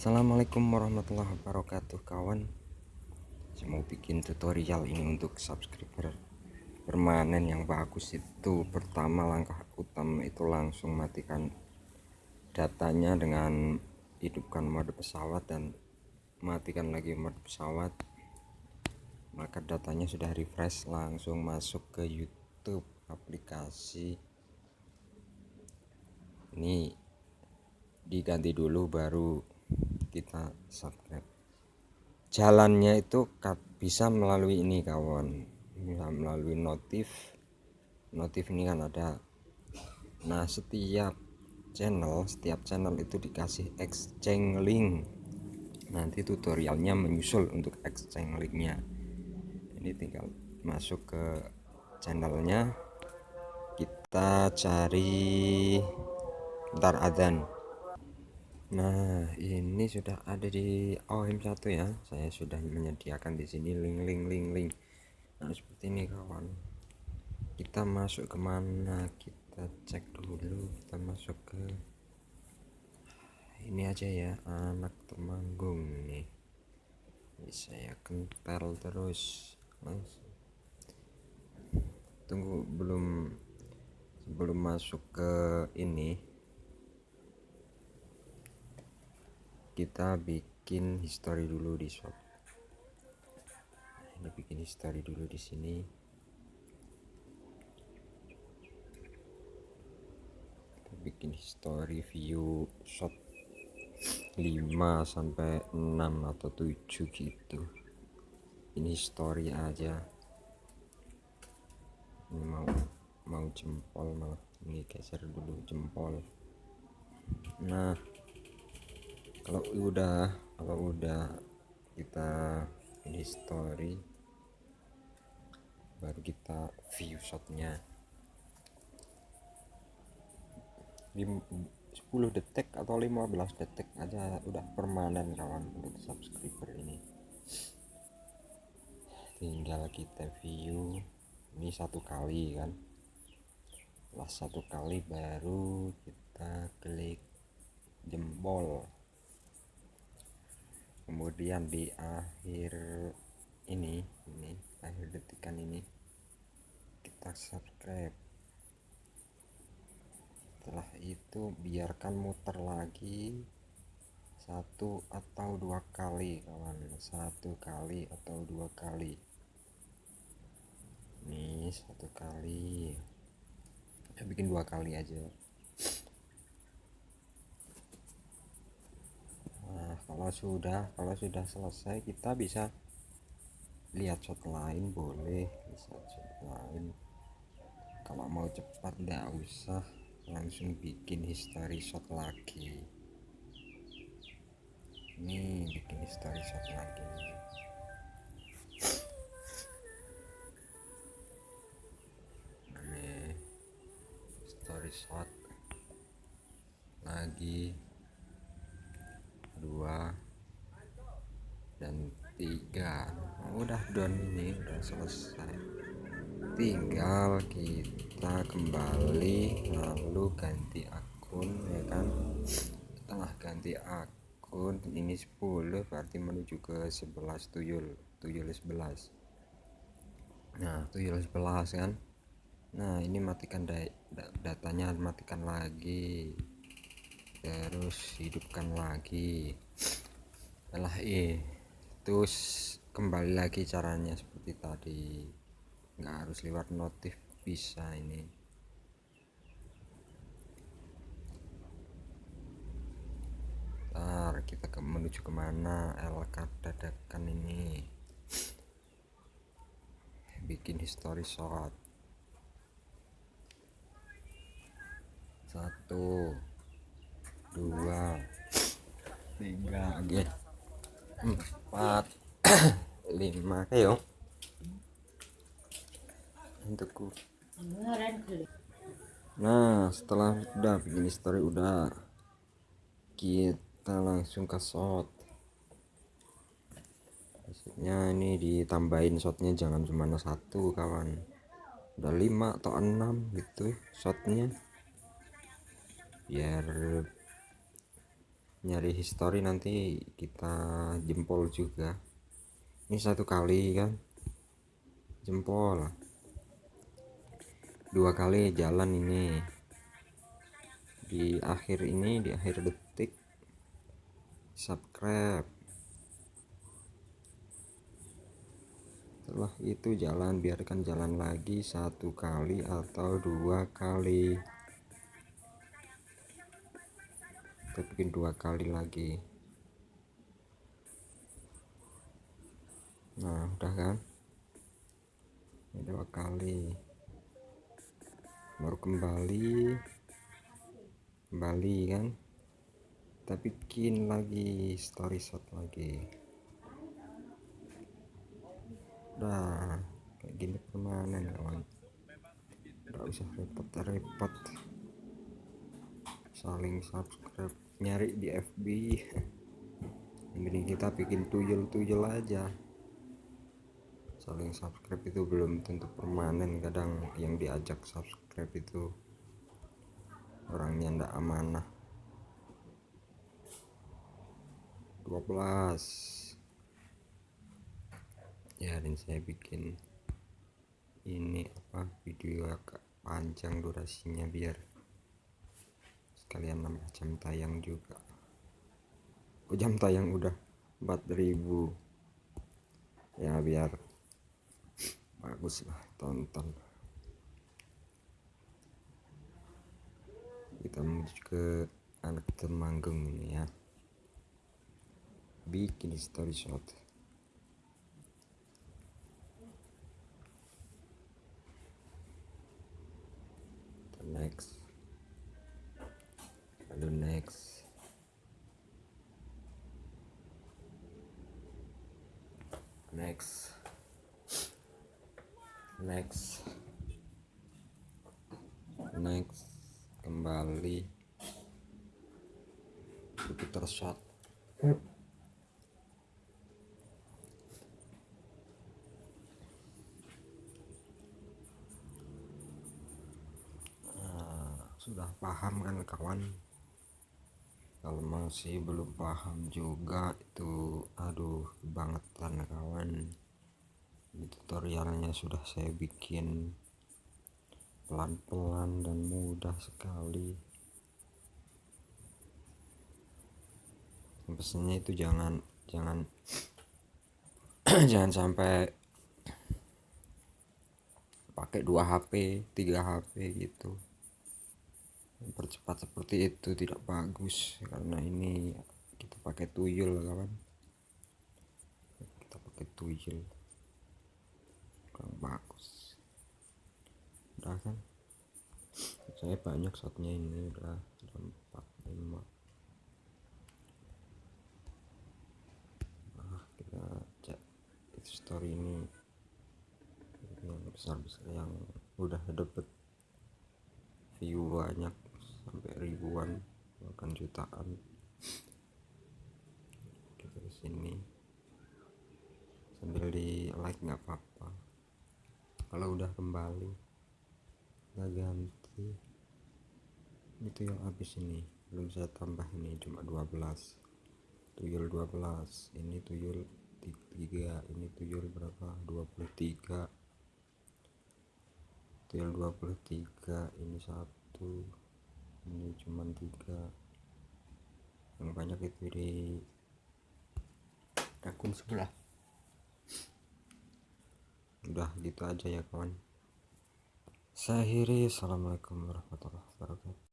Assalamualaikum warahmatullahi wabarakatuh kawan. Saya mau bikin tutorial ini untuk subscriber permanen yang bagus. Itu pertama langkah utama itu langsung matikan datanya dengan hidupkan mode pesawat dan matikan lagi mode pesawat. Maka datanya sudah refresh langsung masuk ke YouTube aplikasi. Ini diganti dulu baru kita subscribe. Jalannya itu bisa melalui ini kawan. Bisa melalui notif. Notif ini kan ada. Nah setiap channel setiap channel itu dikasih exchange link. Nanti tutorialnya menyusul untuk exchange linknya. Ini tinggal masuk ke channelnya. Kita cari ntar adzan Nah, ini sudah ada di OM1 ya. Saya sudah menyediakan di sini link link link link. Nah, seperti ini kawan. Kita masuk ke mana? Kita cek dulu. Kita masuk ke ini aja ya, anak temanggung nih. Ini saya kental terus. Langsung. Tunggu belum sebelum masuk ke ini kita bikin history dulu di shop. Ini bikin history dulu di sini. Kita bikin history view shop 5 sampai 6 atau 7 gitu. Ini story aja. Ini mau mau jempol malah. Ini geser dulu jempol. Nah kalau udah kalau udah kita ini story baru kita view shotnya. 10 detik atau 15 detik aja udah permanen kawan untuk subscriber ini. Tinggal kita view ini satu kali kan? Setelah satu kali baru kita klik jempol kemudian di akhir ini ini akhir detikan ini kita subscribe. Setelah itu biarkan muter lagi satu atau dua kali kawan. Satu kali atau dua kali. Ini satu kali. Ya bikin dua kali aja kalau sudah kalau sudah selesai kita bisa lihat shot lain boleh. Bisa shot lain. Kalau mau cepat tidak usah. Langsung bikin history shot lagi. Ini bikin history shot lagi. Ini story shot lagi dua dan tiga. Nah, udah done ini udah selesai. Tinggal kita kembali lalu ganti akun ya kan? Setelah ganti akun ini 10 berarti menuju ke 11 tuyul tuyul 11 nah tuyul 11 kan? Nah ini matikan datanya matikan lagi terus hidupkan lagi. Setelah terus kembali lagi caranya seperti tadi. Nggak harus lewat notif bisa ini. Ntar kita ke menuju ke mana? LK dadakan ini. Bikin history shot satu dua. Tiga. Oke empat. Lima. Ayo untukku. Nah setelah udah bikin story udah. Kita langsung ke shot. Maksudnya ini ditambahin shotnya jangan cuma satu kawan. Udah lima atau enam gitu shotnya. Biar nyari history nanti kita jempol juga. Ini satu kali kan? Jempol dua kali jalan ini. Di akhir ini di akhir detik subscribe. Setelah itu jalan biarkan jalan lagi satu kali atau dua kali kita bikin dua kali lagi. Nah udah kan? Ini dua kali. Baru kembali. Kembali kan? Kita bikin lagi story shot lagi. Udah kayak gini permanen kawan. Nggak usah repot-repot. Saling subscribe nyari di FB ini kita bikin tuyul-tuyul aja. Saling subscribe itu belum tentu permanen kadang yang diajak subscribe itu orangnya ndak amanah. 12 ya dan saya bikin ini apa video agak panjang durasinya biar sekalian nambah jam tayang juga. Oh, jam tayang udah 4000 ya biar bagus lah tonton. Kita menuju ke anak temanggung ini ya. Bikin story shot next lalu next. Next. Next. Next. Kembali. Jupiter shot sudah paham kan kawan kalau masih belum paham juga itu aduh banget kan kawan ini tutorialnya sudah saya bikin pelan-pelan dan mudah sekali. Pesannya itu jangan jangan jangan sampai pakai dua HP tiga HP gitu mempercepat seperti itu tidak bagus karena ini kita pakai tuyul kawan. Kita pakai tuyul. Kurang bagus. Udah kan? Saya banyak shotnya ini udah empat lima. Nah kita cek story ini. Yang besar besar yang udah dapet view banyak sampai ribuan bahkan jutaan. Kita ke sini. Sambil di like nggak apa-apa. Kalau udah kembali kita ganti. Itu yang habis ini. Belum saya tambah ini cuma 12 tuyul 12 ini tuyul 3 ini tuyul berapa? 23 tuyul 23 ini satu ini cuman tiga. Yang banyak itu di akun sebelah. Udah gitu aja ya kawan. Saya akhiri. Assalamualaikum warahmatullahi wabarakatuh